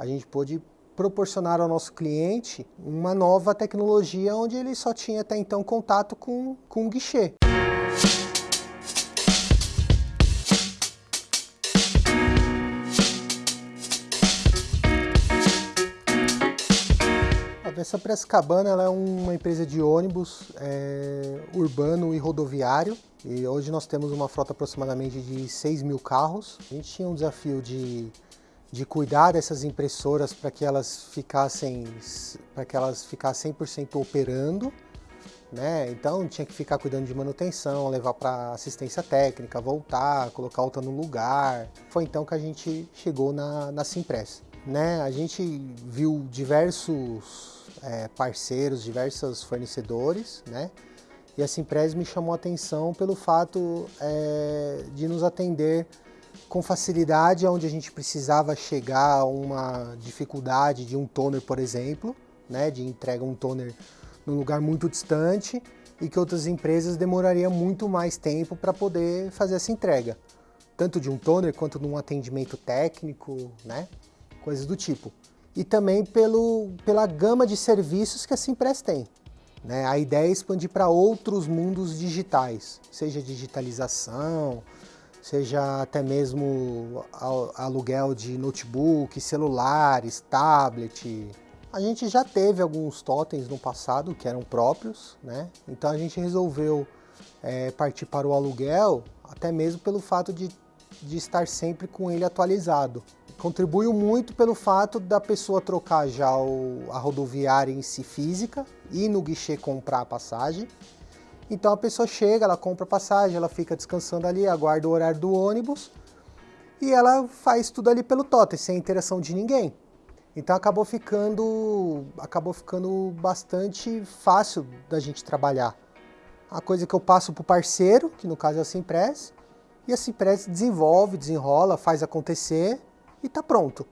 a gente pôde proporcionar ao nosso cliente uma nova tecnologia onde ele só tinha até então contato com, com o guichê. A Vessa Prescabana ela é uma empresa de ônibus é, urbano e rodoviário. E hoje nós temos uma frota aproximadamente de 6 mil carros. A gente tinha um desafio de de cuidar dessas impressoras para que elas ficassem para que elas ficassem 100% operando, né? Então tinha que ficar cuidando de manutenção, levar para assistência técnica, voltar, colocar outra no lugar. Foi então que a gente chegou na, na Simpress, né? A gente viu diversos é, parceiros, diversos fornecedores, né? E a Simpress me chamou a atenção pelo fato é, de nos atender com facilidade onde a gente precisava chegar a uma dificuldade de um toner, por exemplo, né, de entrega um toner num lugar muito distante e que outras empresas demorariam muito mais tempo para poder fazer essa entrega, tanto de um toner quanto de um atendimento técnico, né, coisas do tipo. E também pelo, pela gama de serviços que a Simpress tem. Né? A ideia é expandir para outros mundos digitais, seja digitalização, seja até mesmo aluguel de notebook, celulares, tablet. A gente já teve alguns totens no passado que eram próprios, né? Então a gente resolveu é, partir para o aluguel, até mesmo pelo fato de, de estar sempre com ele atualizado. Contribuiu muito pelo fato da pessoa trocar já o, a rodoviária em si física, ir no guichê comprar a passagem, então a pessoa chega, ela compra passagem, ela fica descansando ali, aguarda o horário do ônibus e ela faz tudo ali pelo totem, sem interação de ninguém. Então acabou ficando, acabou ficando bastante fácil da gente trabalhar. A coisa que eu passo para o parceiro, que no caso é a Simpress, e a Simpress desenvolve, desenrola, faz acontecer e está pronto.